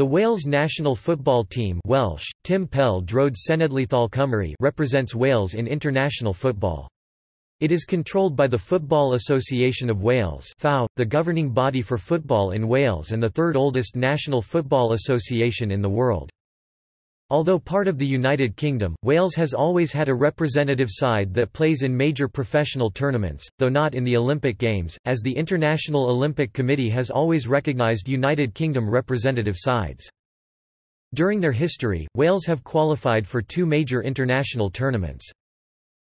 The Wales national football team Welsh, Tim Pel Drod Cenedlaethol Cymru represents Wales in international football. It is controlled by the Football Association of Wales the governing body for football in Wales and the third oldest national football association in the world. Although part of the United Kingdom, Wales has always had a representative side that plays in major professional tournaments, though not in the Olympic Games, as the International Olympic Committee has always recognised United Kingdom representative sides. During their history, Wales have qualified for two major international tournaments.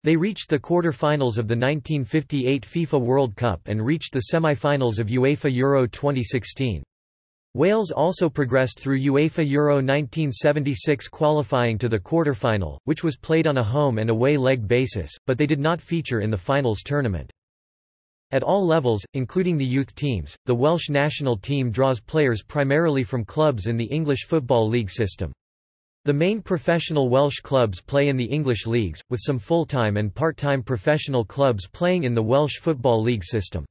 They reached the quarter-finals of the 1958 FIFA World Cup and reached the semi-finals of UEFA Euro 2016. Wales also progressed through UEFA Euro 1976 qualifying to the quarter-final, which was played on a home and away leg basis, but they did not feature in the finals tournament. At all levels, including the youth teams, the Welsh national team draws players primarily from clubs in the English Football League system. The main professional Welsh clubs play in the English leagues, with some full-time and part-time professional clubs playing in the Welsh Football League system.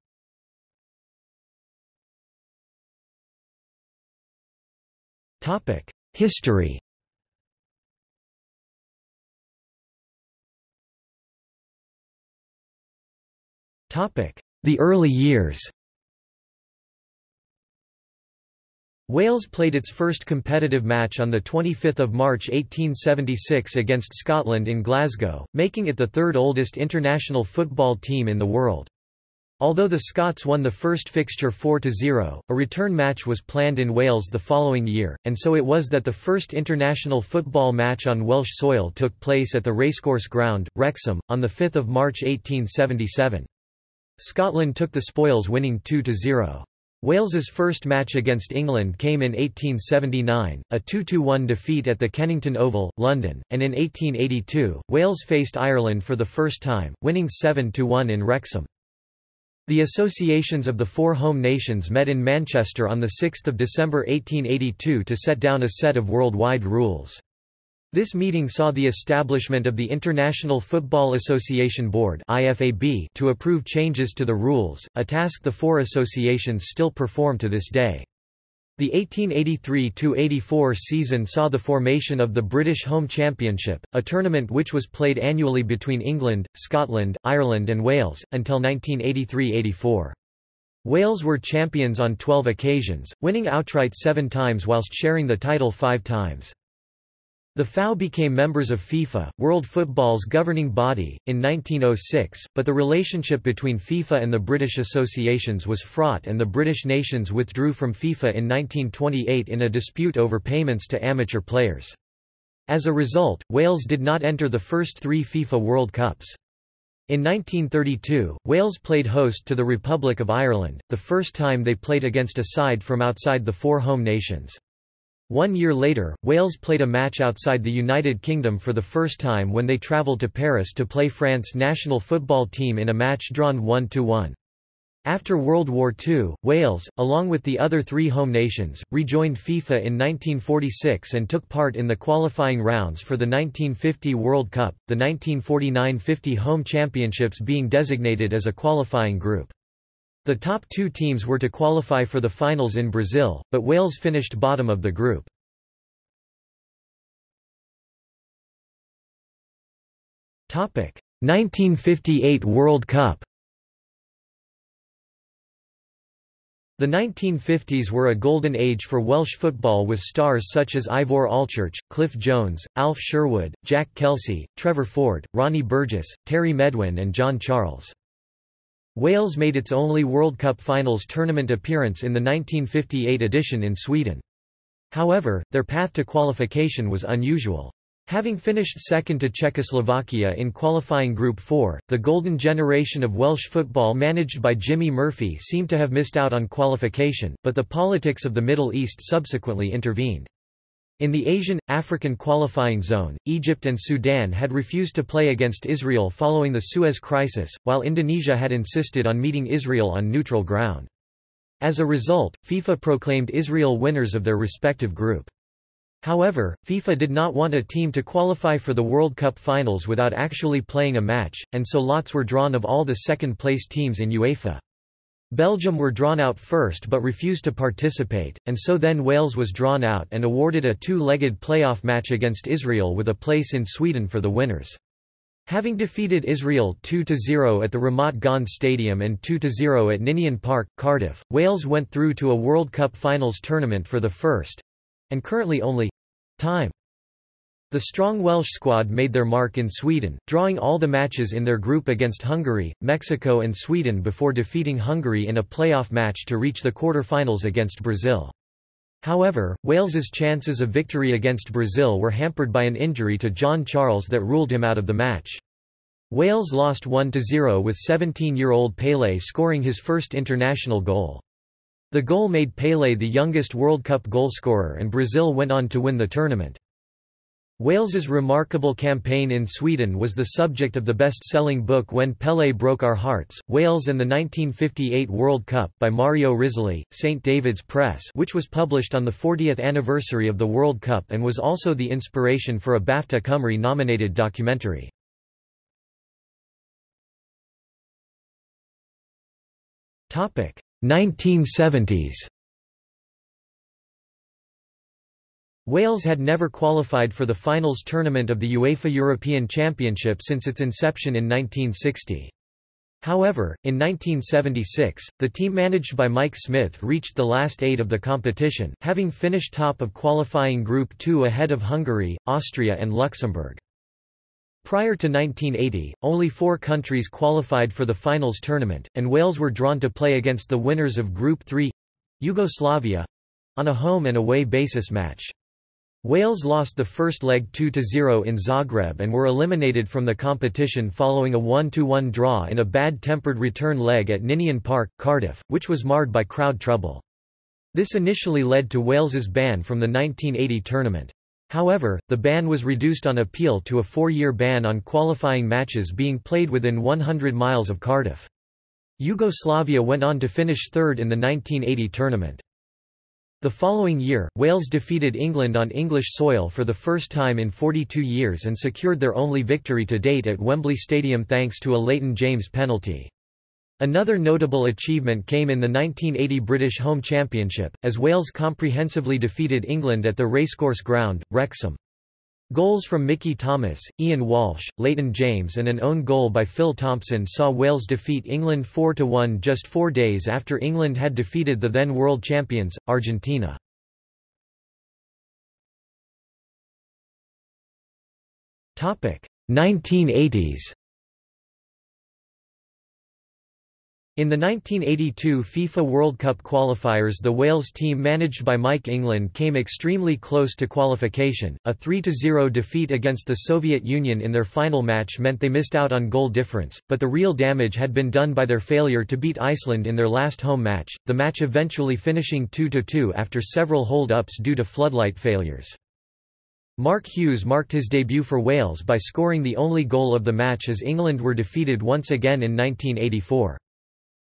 History. The early years. Wales played its first competitive match on 25 March 1876 against Scotland in Glasgow, making it the third oldest international football team in the world. Although the Scots won the first fixture 4–0, a return match was planned in Wales the following year, and so it was that the first international football match on Welsh soil took place at the Racecourse Ground, Wrexham, on 5 March 1877. Scotland took the spoils winning 2–0. Wales's first match against England came in 1879, a 2–1 defeat at the Kennington Oval, London, and in 1882, Wales faced Ireland for the first time, winning 7–1 in Wrexham. The associations of the four home nations met in Manchester on 6 December 1882 to set down a set of worldwide rules. This meeting saw the establishment of the International Football Association Board to approve changes to the rules, a task the four associations still perform to this day. The 1883–84 season saw the formation of the British Home Championship, a tournament which was played annually between England, Scotland, Ireland and Wales, until 1983–84. Wales were champions on 12 occasions, winning outright seven times whilst sharing the title five times. The FAW became members of FIFA, World Football's governing body, in 1906, but the relationship between FIFA and the British associations was fraught and the British nations withdrew from FIFA in 1928 in a dispute over payments to amateur players. As a result, Wales did not enter the first three FIFA World Cups. In 1932, Wales played host to the Republic of Ireland, the first time they played against a side from outside the four home nations. One year later, Wales played a match outside the United Kingdom for the first time when they travelled to Paris to play France national football team in a match drawn 1–1. After World War II, Wales, along with the other three home nations, rejoined FIFA in 1946 and took part in the qualifying rounds for the 1950 World Cup, the 1949–50 home championships being designated as a qualifying group. The top two teams were to qualify for the finals in Brazil, but Wales finished bottom of the group. Topic: 1958 World Cup. The 1950s were a golden age for Welsh football with stars such as Ivor Allchurch, Cliff Jones, Alf Sherwood, Jack Kelsey, Trevor Ford, Ronnie Burgess, Terry Medwin and John Charles. Wales made its only World Cup Finals tournament appearance in the 1958 edition in Sweden. However, their path to qualification was unusual. Having finished second to Czechoslovakia in qualifying Group 4, the golden generation of Welsh football managed by Jimmy Murphy seemed to have missed out on qualification, but the politics of the Middle East subsequently intervened. In the Asian, African qualifying zone, Egypt and Sudan had refused to play against Israel following the Suez Crisis, while Indonesia had insisted on meeting Israel on neutral ground. As a result, FIFA proclaimed Israel winners of their respective group. However, FIFA did not want a team to qualify for the World Cup finals without actually playing a match, and so lots were drawn of all the second-place teams in UEFA. Belgium were drawn out first but refused to participate, and so then Wales was drawn out and awarded a two-legged playoff match against Israel with a place in Sweden for the winners. Having defeated Israel 2–0 at the Ramat Gan Stadium and 2–0 at Ninian Park, Cardiff, Wales went through to a World Cup finals tournament for the first—and currently only—time. The strong Welsh squad made their mark in Sweden, drawing all the matches in their group against Hungary, Mexico and Sweden before defeating Hungary in a playoff match to reach the quarter-finals against Brazil. However, Wales's chances of victory against Brazil were hampered by an injury to John Charles that ruled him out of the match. Wales lost 1–0 with 17-year-old Pelé scoring his first international goal. The goal made Pelé the youngest World Cup goalscorer and Brazil went on to win the tournament. Wales's remarkable campaign in Sweden was the subject of the best-selling book When Pelé Broke Our Hearts, Wales and the 1958 World Cup by Mario Risoli, St. David's Press which was published on the 40th anniversary of the World Cup and was also the inspiration for a BAFTA Cymru-nominated documentary. Topic 1970s Wales had never qualified for the finals tournament of the UEFA European Championship since its inception in 1960. However, in 1976, the team managed by Mike Smith reached the last eight of the competition, having finished top of qualifying Group 2 ahead of Hungary, Austria and Luxembourg. Prior to 1980, only four countries qualified for the finals tournament, and Wales were drawn to play against the winners of Group 3—Yugoslavia—on a home and away basis match. Wales lost the first leg 2–0 in Zagreb and were eliminated from the competition following a 1–1 draw in a bad-tempered return leg at Ninian Park, Cardiff, which was marred by crowd trouble. This initially led to Wales's ban from the 1980 tournament. However, the ban was reduced on appeal to a four-year ban on qualifying matches being played within 100 miles of Cardiff. Yugoslavia went on to finish third in the 1980 tournament. The following year, Wales defeated England on English soil for the first time in 42 years and secured their only victory to date at Wembley Stadium thanks to a Leighton James penalty. Another notable achievement came in the 1980 British Home Championship, as Wales comprehensively defeated England at the Racecourse Ground, Wrexham. Goals from Mickey Thomas, Ian Walsh, Leighton James and an own goal by Phil Thompson saw Wales defeat England 4–1 just four days after England had defeated the then world champions, Argentina. Topic 1980s In the 1982 FIFA World Cup qualifiers the Wales team managed by Mike England came extremely close to qualification. A 3–0 defeat against the Soviet Union in their final match meant they missed out on goal difference, but the real damage had been done by their failure to beat Iceland in their last home match, the match eventually finishing 2–2 after several hold-ups due to floodlight failures. Mark Hughes marked his debut for Wales by scoring the only goal of the match as England were defeated once again in 1984.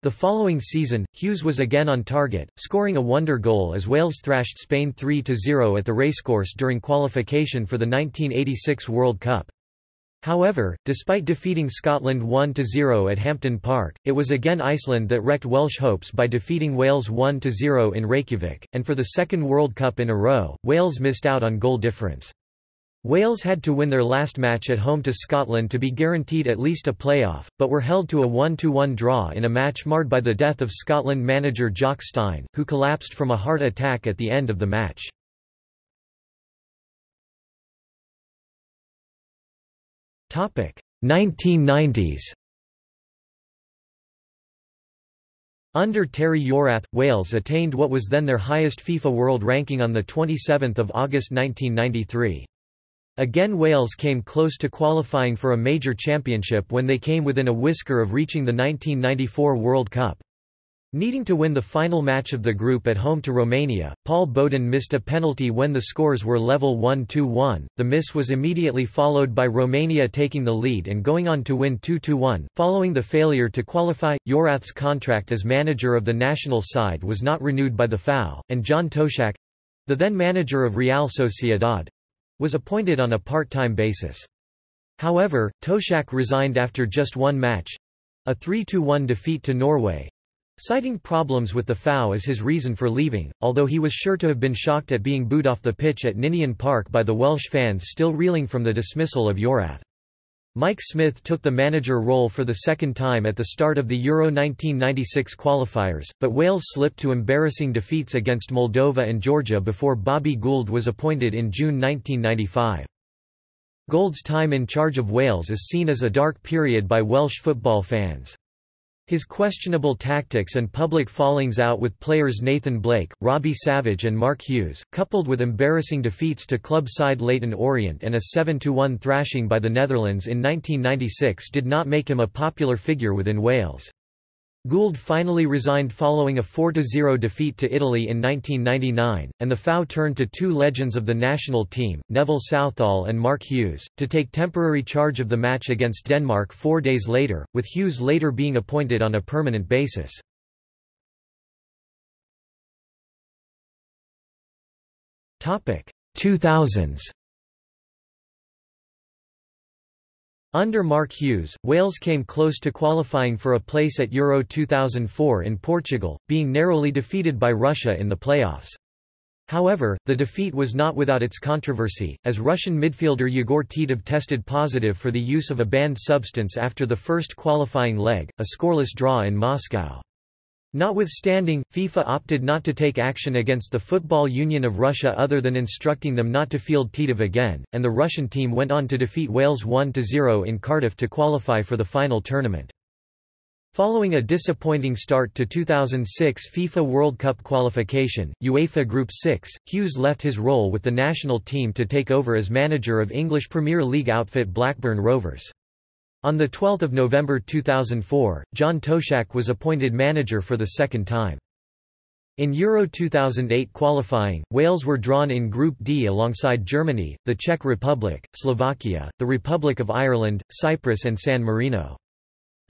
The following season, Hughes was again on target, scoring a wonder goal as Wales thrashed Spain 3–0 at the racecourse during qualification for the 1986 World Cup. However, despite defeating Scotland 1–0 at Hampden Park, it was again Iceland that wrecked Welsh hopes by defeating Wales 1–0 in Reykjavik, and for the second World Cup in a row, Wales missed out on goal difference. Wales had to win their last match at home to Scotland to be guaranteed at least a playoff, but were held to a 1–1 draw in a match marred by the death of Scotland manager Jock Stein, who collapsed from a heart attack at the end of the match. Topic 1990s. Under Terry Yorath, Wales attained what was then their highest FIFA World Ranking on 27 August 1993. Again Wales came close to qualifying for a major championship when they came within a whisker of reaching the 1994 World Cup. Needing to win the final match of the group at home to Romania, Paul Bodin missed a penalty when the scores were level 1-2-1. The miss was immediately followed by Romania taking the lead and going on to win 2–1. Following the failure to qualify, Yorath's contract as manager of the national side was not renewed by the FAW, and John Toshack—the then manager of Real Sociedad, was appointed on a part-time basis. However, Toshack resigned after just one match—a 3–1 defeat to Norway, citing problems with the FAW as his reason for leaving, although he was sure to have been shocked at being booed off the pitch at Ninian Park by the Welsh fans still reeling from the dismissal of Yorath. Mike Smith took the manager role for the second time at the start of the Euro 1996 qualifiers, but Wales slipped to embarrassing defeats against Moldova and Georgia before Bobby Gould was appointed in June 1995. Gould's time in charge of Wales is seen as a dark period by Welsh football fans. His questionable tactics and public fallings out with players Nathan Blake, Robbie Savage and Mark Hughes, coupled with embarrassing defeats to club side Leyton Orient and a 7–1 thrashing by the Netherlands in 1996 did not make him a popular figure within Wales. Gould finally resigned following a 4–0 defeat to Italy in 1999, and the FAW turned to two legends of the national team, Neville Southall and Mark Hughes, to take temporary charge of the match against Denmark four days later, with Hughes later being appointed on a permanent basis. Topic 2000s Under Mark Hughes, Wales came close to qualifying for a place at Euro 2004 in Portugal, being narrowly defeated by Russia in the playoffs. However, the defeat was not without its controversy, as Russian midfielder Yegor Titov tested positive for the use of a banned substance after the first qualifying leg, a scoreless draw in Moscow. Notwithstanding, FIFA opted not to take action against the Football Union of Russia other than instructing them not to field Titov again, and the Russian team went on to defeat Wales 1–0 in Cardiff to qualify for the final tournament. Following a disappointing start to 2006 FIFA World Cup qualification, UEFA Group 6, Hughes left his role with the national team to take over as manager of English Premier League outfit Blackburn Rovers. On 12 November 2004, John Toshack was appointed manager for the second time. In Euro 2008 qualifying, Wales were drawn in Group D alongside Germany, the Czech Republic, Slovakia, the Republic of Ireland, Cyprus and San Marino.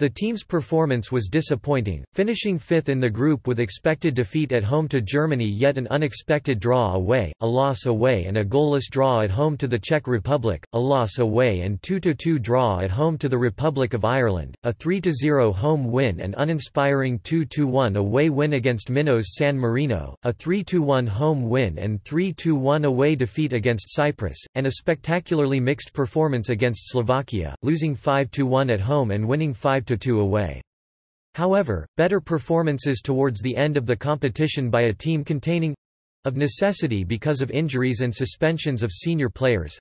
The team's performance was disappointing, finishing fifth in the group with expected defeat at home to Germany yet an unexpected draw away, a loss away and a goalless draw at home to the Czech Republic, a loss away and 2–2 draw at home to the Republic of Ireland, a 3–0 home win and uninspiring 2–1 away win against Minnows San Marino, a 3–1 home win and 3–1 away defeat against Cyprus, and a spectacularly mixed performance against Slovakia, losing 5–1 at home and winning 5 2 away. However, better performances towards the end of the competition by a team containing of necessity because of injuries and suspensions of senior players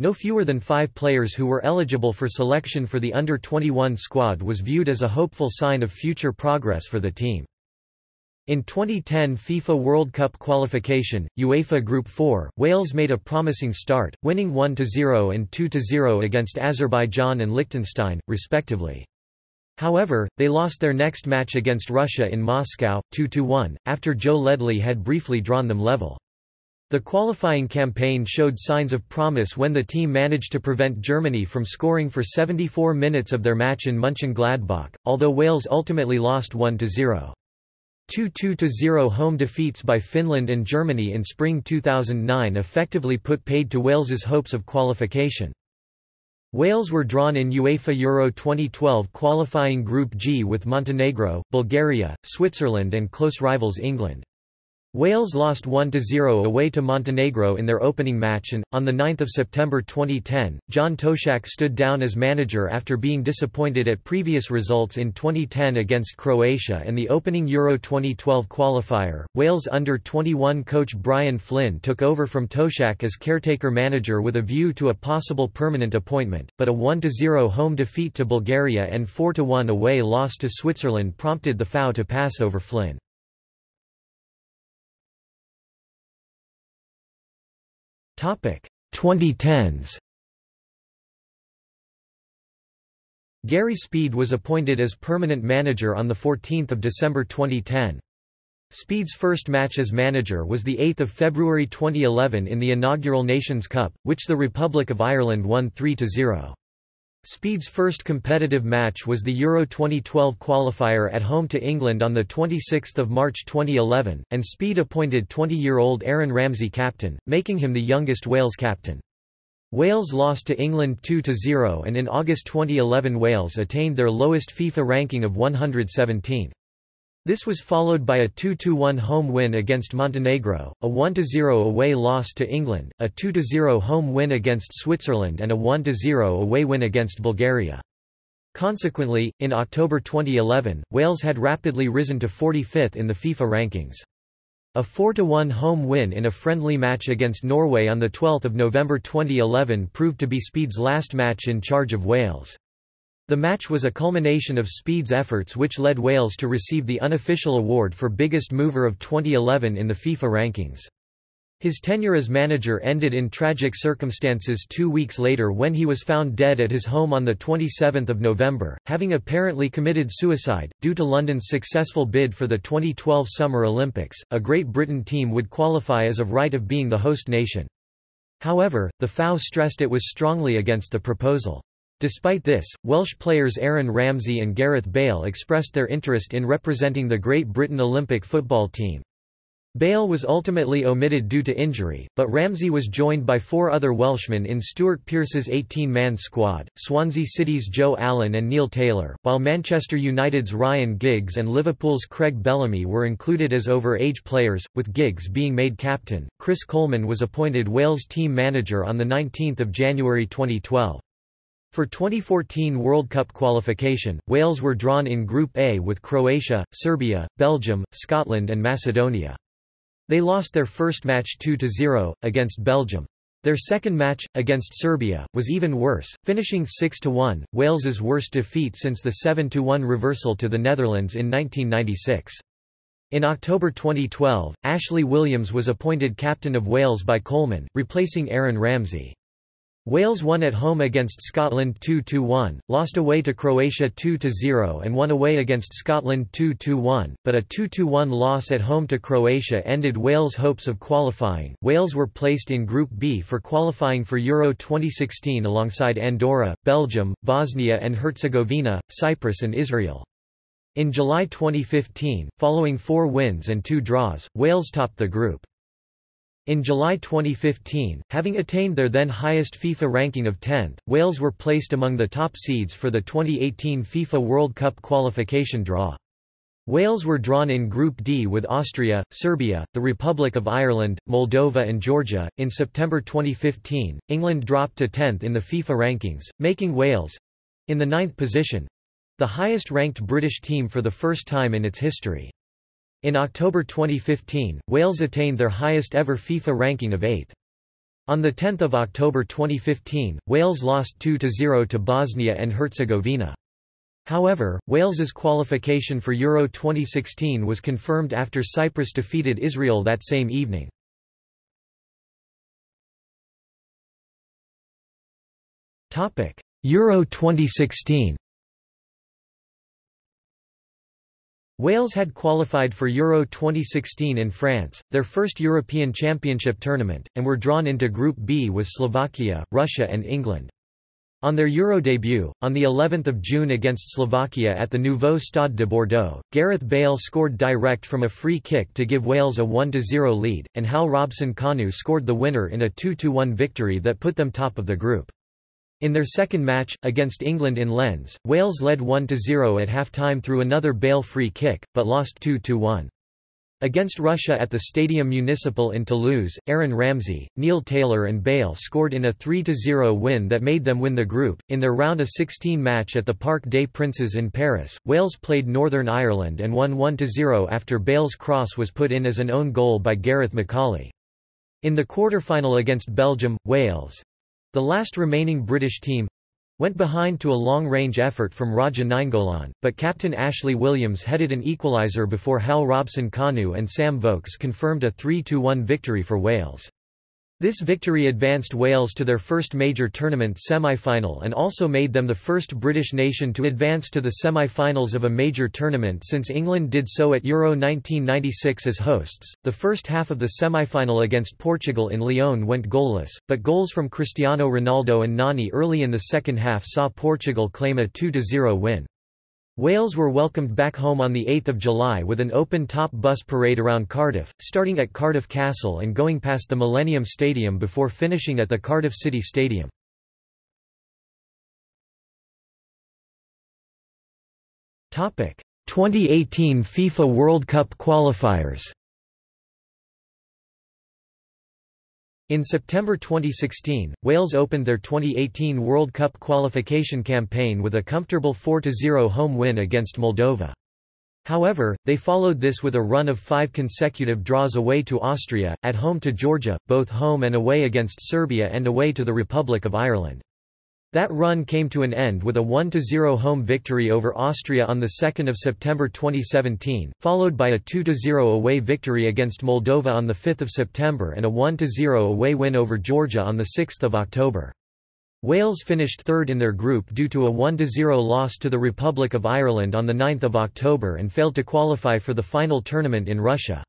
no fewer than five players who were eligible for selection for the under-21 squad was viewed as a hopeful sign of future progress for the team. In 2010 FIFA World Cup qualification, UEFA Group 4, Wales made a promising start, winning 1–0 and 2–0 against Azerbaijan and Liechtenstein, respectively. However, they lost their next match against Russia in Moscow, 2–1, after Joe Ledley had briefly drawn them level. The qualifying campaign showed signs of promise when the team managed to prevent Germany from scoring for 74 minutes of their match in Mönchengladbach, although Wales ultimately lost 1–0. 2–2–0 home defeats by Finland and Germany in spring 2009 effectively put paid to Wales's hopes of qualification. Wales were drawn in UEFA Euro 2012 qualifying Group G with Montenegro, Bulgaria, Switzerland and close rivals England. Wales lost 1–0 away to Montenegro in their opening match and, on 9 September 2010, John Toshack stood down as manager after being disappointed at previous results in 2010 against Croatia and the opening Euro 2012 qualifier. Wales under-21 coach Brian Flynn took over from Toshack as caretaker manager with a view to a possible permanent appointment, but a 1–0 home defeat to Bulgaria and 4–1 away loss to Switzerland prompted the FAW to pass over Flynn. 2010s. Gary Speed was appointed as permanent manager on 14 December 2010. Speed's first match as manager was 8 February 2011 in the inaugural Nations Cup, which the Republic of Ireland won 3–0. Speed's first competitive match was the Euro 2012 qualifier at home to England on 26 March 2011, and Speed appointed 20-year-old Aaron Ramsey captain, making him the youngest Wales captain. Wales lost to England 2–0 and in August 2011 Wales attained their lowest FIFA ranking of 117th. This was followed by a 2–1 home win against Montenegro, a 1–0 away loss to England, a 2–0 home win against Switzerland and a 1–0 away win against Bulgaria. Consequently, in October 2011, Wales had rapidly risen to 45th in the FIFA rankings. A 4–1 home win in a friendly match against Norway on 12 November 2011 proved to be Speed's last match in charge of Wales. The match was a culmination of Speed's efforts which led Wales to receive the unofficial award for biggest mover of 2011 in the FIFA rankings. His tenure as manager ended in tragic circumstances two weeks later when he was found dead at his home on 27 November, having apparently committed suicide. Due to London's successful bid for the 2012 Summer Olympics, a Great Britain team would qualify as of right of being the host nation. However, the FAW stressed it was strongly against the proposal. Despite this, Welsh players Aaron Ramsey and Gareth Bale expressed their interest in representing the Great Britain Olympic football team. Bale was ultimately omitted due to injury, but Ramsey was joined by four other Welshmen in Stuart Pearce's 18-man squad, Swansea City's Joe Allen and Neil Taylor, while Manchester United's Ryan Giggs and Liverpool's Craig Bellamy were included as over-age players, with Giggs being made captain. Chris Coleman was appointed Wales team manager on 19 January 2012. For 2014 World Cup qualification, Wales were drawn in Group A with Croatia, Serbia, Belgium, Scotland and Macedonia. They lost their first match 2–0, against Belgium. Their second match, against Serbia, was even worse, finishing 6–1, Wales's worst defeat since the 7–1 reversal to the Netherlands in 1996. In October 2012, Ashley Williams was appointed captain of Wales by Coleman, replacing Aaron Ramsey. Wales won at home against Scotland 2–1, lost away to Croatia 2–0 and won away against Scotland 2–1, but a 2–1 loss at home to Croatia ended Wales' hopes of qualifying. Wales were placed in Group B for qualifying for Euro 2016 alongside Andorra, Belgium, Bosnia and Herzegovina, Cyprus and Israel. In July 2015, following four wins and two draws, Wales topped the group. In July 2015, having attained their then highest FIFA ranking of 10th, Wales were placed among the top seeds for the 2018 FIFA World Cup qualification draw. Wales were drawn in Group D with Austria, Serbia, the Republic of Ireland, Moldova, and Georgia. In September 2015, England dropped to 10th in the FIFA rankings, making Wales in the ninth position the highest ranked British team for the first time in its history. In October 2015, Wales attained their highest ever FIFA ranking of 8th. On 10 October 2015, Wales lost 2–0 to Bosnia and Herzegovina. However, Wales's qualification for Euro 2016 was confirmed after Cyprus defeated Israel that same evening. Euro 2016 Wales had qualified for Euro 2016 in France, their first European Championship tournament, and were drawn into Group B with Slovakia, Russia and England. On their Euro debut, on the 11th of June against Slovakia at the Nouveau Stade de Bordeaux, Gareth Bale scored direct from a free kick to give Wales a 1–0 lead, and Hal Robson-Kanu scored the winner in a 2–1 victory that put them top of the group. In their second match, against England in Lens, Wales led 1–0 at half-time through another Bale free kick, but lost 2–1. Against Russia at the Stadium Municipal in Toulouse, Aaron Ramsey, Neil Taylor and Bale scored in a 3–0 win that made them win the group. In their round of 16 match at the Parc des Princes in Paris, Wales played Northern Ireland and won 1–0 after Bale's cross was put in as an own goal by Gareth McAuley. In the quarter-final against Belgium, Wales, the last remaining British team went behind to a long-range effort from Radja Nainggolan, but captain Ashley Williams headed an equaliser before Hal Robson-Kanu and Sam Vokes confirmed a 3–1 victory for Wales. This victory advanced Wales to their first major tournament semi-final and also made them the first British nation to advance to the semi-finals of a major tournament since England did so at Euro 1996 as hosts. The first half of the semi-final against Portugal in Lyon went goalless, but goals from Cristiano Ronaldo and Nani early in the second half saw Portugal claim a 2-0 win. Wales were welcomed back home on 8 July with an open-top bus parade around Cardiff, starting at Cardiff Castle and going past the Millennium Stadium before finishing at the Cardiff City Stadium. Topic: 2018 FIFA World Cup qualifiers In September 2016, Wales opened their 2018 World Cup qualification campaign with a comfortable 4–0 home win against Moldova. However, they followed this with a run of five consecutive draws away to Austria, at home to Georgia, both home and away against Serbia and away to the Republic of Ireland. That run came to an end with a 1–0 home victory over Austria on 2 September 2017, followed by a 2–0 away victory against Moldova on 5 September and a 1–0 away win over Georgia on 6 October. Wales finished third in their group due to a 1–0 loss to the Republic of Ireland on 9 October and failed to qualify for the final tournament in Russia.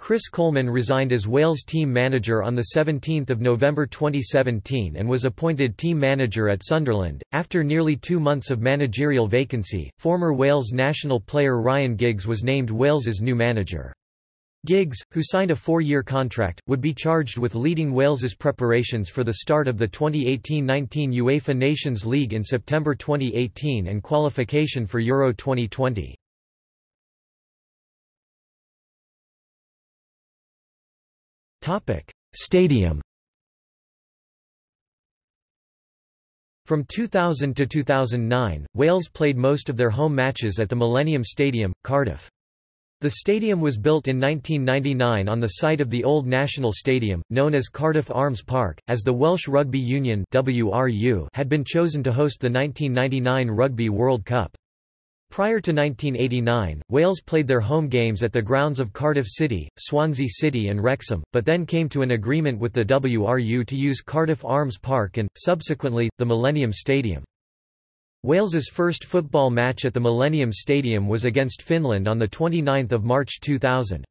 Chris Coleman resigned as Wales team manager on 17 November 2017 and was appointed team manager at Sunderland. After nearly two months of managerial vacancy, former Wales national player Ryan Giggs was named Wales's new manager. Giggs, who signed a four-year contract, would be charged with leading Wales's preparations for the start of the 2018-19 UEFA Nations League in September 2018 and qualification for Euro 2020. Stadium From 2000 to 2009, Wales played most of their home matches at the Millennium Stadium, Cardiff. The stadium was built in 1999 on the site of the old National Stadium, known as Cardiff Arms Park, as the Welsh Rugby Union had been chosen to host the 1999 Rugby World Cup. Prior to 1989, Wales played their home games at the grounds of Cardiff City, Swansea City and Wrexham, but then came to an agreement with the WRU to use Cardiff Arms Park and, subsequently, the Millennium Stadium. Wales's first football match at the Millennium Stadium was against Finland on 29 March 2000.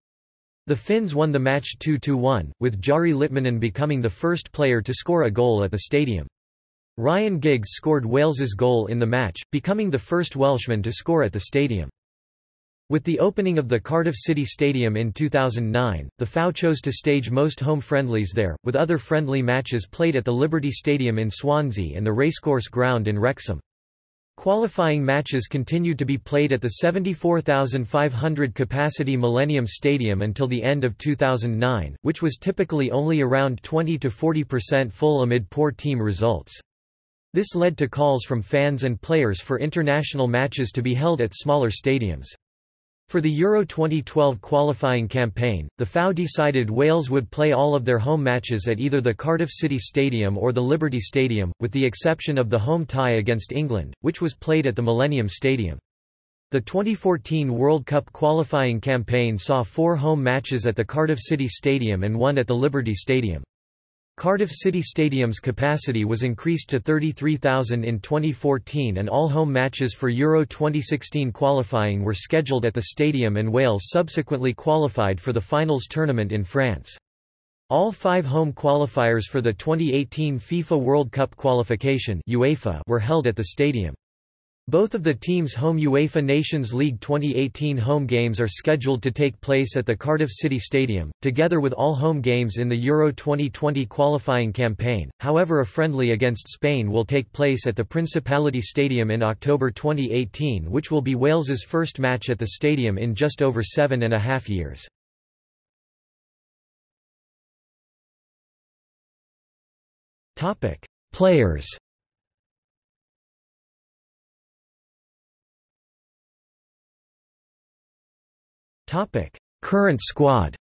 The Finns won the match 2–1, with Jari Litmanen becoming the first player to score a goal at the stadium. Ryan Giggs scored Wales's goal in the match, becoming the first Welshman to score at the stadium. With the opening of the Cardiff City Stadium in 2009, the FAW chose to stage most home friendlies there, with other friendly matches played at the Liberty Stadium in Swansea and the Racecourse Ground in Wrexham. Qualifying matches continued to be played at the 74,500 capacity Millennium Stadium until the end of 2009, which was typically only around 20 to 40% full amid poor team results. This led to calls from fans and players for international matches to be held at smaller stadiums. For the Euro 2012 qualifying campaign, the FAW decided Wales would play all of their home matches at either the Cardiff City Stadium or the Liberty Stadium, with the exception of the home tie against England, which was played at the Millennium Stadium. The 2014 World Cup qualifying campaign saw four home matches at the Cardiff City Stadium and one at the Liberty Stadium. Cardiff City Stadium's capacity was increased to 33,000 in 2014 and all home matches for Euro 2016 qualifying were scheduled at the stadium and Wales subsequently qualified for the finals tournament in France. All five home qualifiers for the 2018 FIFA World Cup qualification UEFA were held at the stadium. Both of the teams' home UEFA Nations League 2018 home games are scheduled to take place at the Cardiff City Stadium, together with all home games in the Euro 2020 qualifying campaign. However, a friendly against Spain will take place at the Principality Stadium in October 2018, which will be Wales's first match at the stadium in just over seven and a half years. Players Topic: Current squad.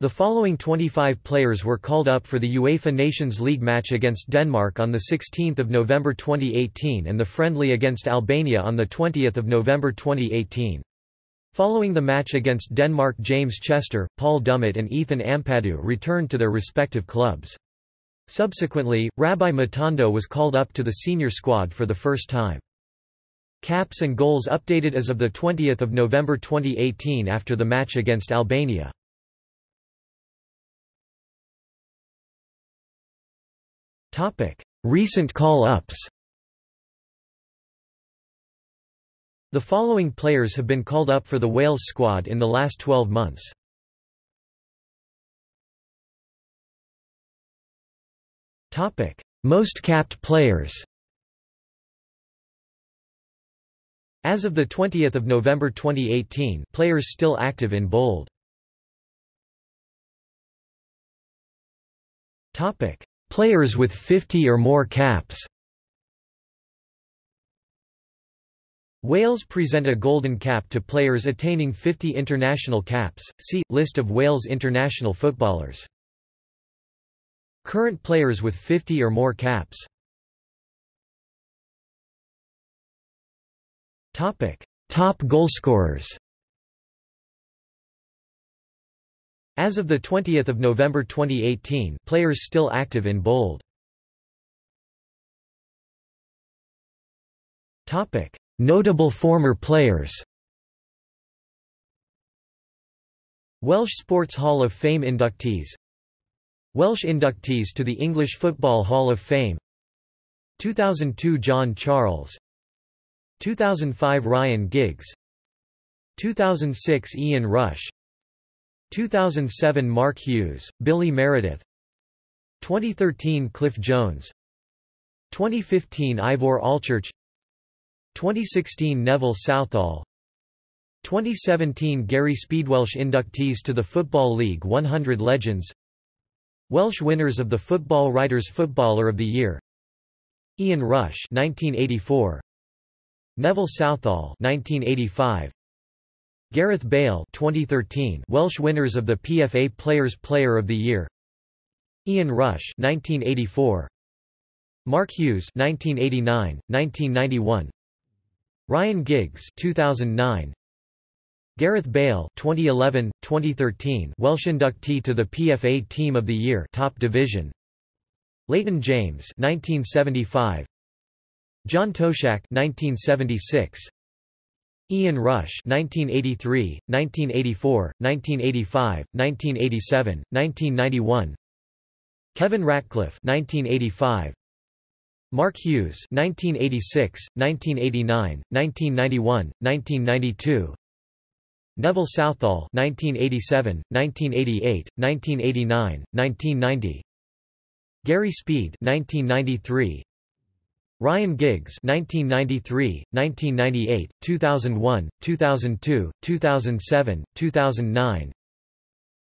The following 25 players were called up for the UEFA Nations League match against Denmark on 16 November 2018 and the friendly against Albania on 20 November 2018. Following the match against Denmark James Chester, Paul Dummett and Ethan Ampadu returned to their respective clubs. Subsequently, Rabbi Matondo was called up to the senior squad for the first time. Caps and goals updated as of 20 November 2018 after the match against Albania. Recent call-ups The following players have been called up for the Wales squad in the last 12 months. Most capped players As of 20 November 2018 players still active in bold. Players with 50 or more caps Wales present a golden cap to players attaining 50 international caps. See list of Wales international footballers. Current players with 50 or more caps. Topic: Top goalscorers. As of the 20th of November 2018, players still active in bold. Notable former players. Welsh Sports Hall of Fame inductees. Welsh inductees to the English Football Hall of Fame. 2002 John Charles 2005 Ryan Giggs. 2006 Ian Rush. 2007 Mark Hughes, Billy Meredith. 2013 Cliff Jones. 2015 Ivor Allchurch 2016 Neville Southall. 2017 Gary Speedwelsh inductees to the Football League 100 Legends. Welsh winners of the Football Writers Footballer of the Year. Ian Rush 1984 Neville Southall 1985 Gareth Bale 2013 Welsh winners of the PFA Players Player of the Year. Ian Rush 1984 Mark Hughes 1989 1991 Ryan Giggs 2009 Gareth Bale 2011 2013 Welsh inductee to the PFA Team of the Year Top Division. Leighton James 1975 John Toshack 1976 Ian Rush 1983 1984 1985 1987 1991 Kevin Ratcliffe 1985 Mark Hughes 1986, 1989, 1991, 1992 Neville Southall 1987, 1988, 1989, 1990 Gary Speed 1993 Ryan Giggs 1993, 1998, 2001, 2002, 2007, 2009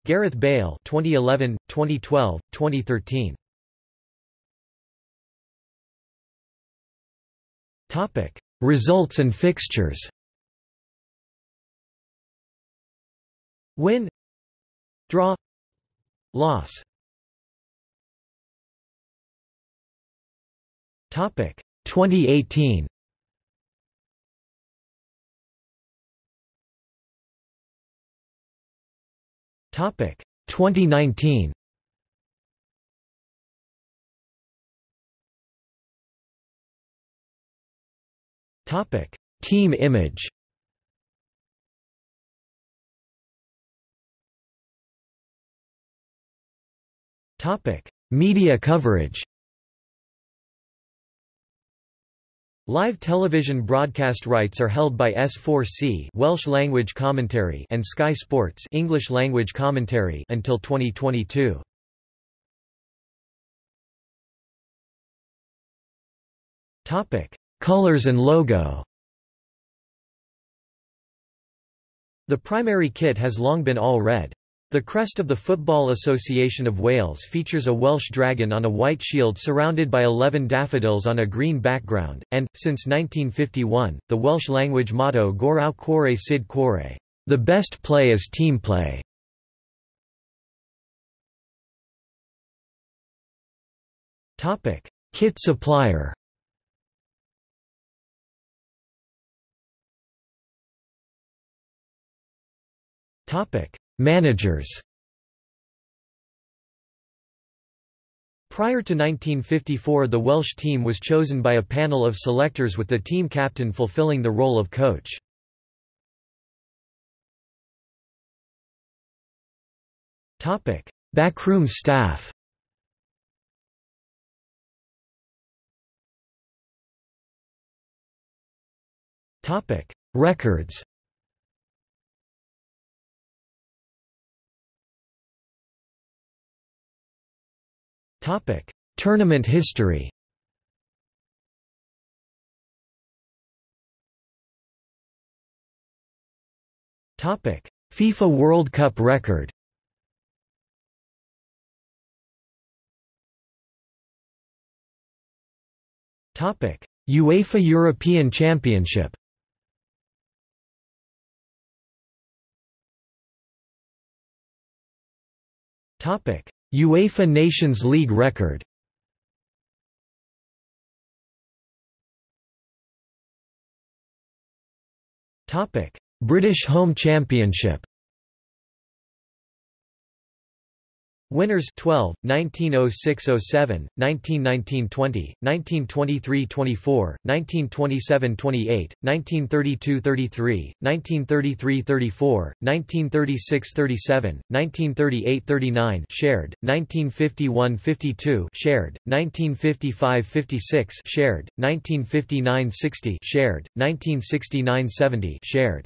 Gareth Bale 2011, 2012, 2013 Topic: Results and fixtures. Win, draw, loss. 2018. Topic: 2019. Topic: Team image. Topic: Media coverage. Live television broadcast rights are held by S4C Welsh language commentary and Sky Sports English language commentary until 2022. Topic: Colors and logo The primary kit has long been all red. The crest of the Football Association of Wales features a Welsh dragon on a white shield surrounded by 11 daffodils on a green background, and, since 1951, the Welsh language motto Gorau Chwarae Cyd the best play is team play. Kit supplier Topic: Managers. Prior to 1954 the Welsh team was chosen by a panel of selectors with the team captain fulfilling the role of coach. Backroom staff. Records. Topic: Tournament history. Topic: FIFA World Cup record. Topic: UEFA European Championship UEFA Nations League record. British Home Championship Winners 12, 1906–07, 1919–20, 1923–24, 1927–28, 1932–33, 1933–34, 1936–37, 1938–39 shared, 1951–52 shared, 1955–56 shared, 1959–60 shared, 1969–70 shared.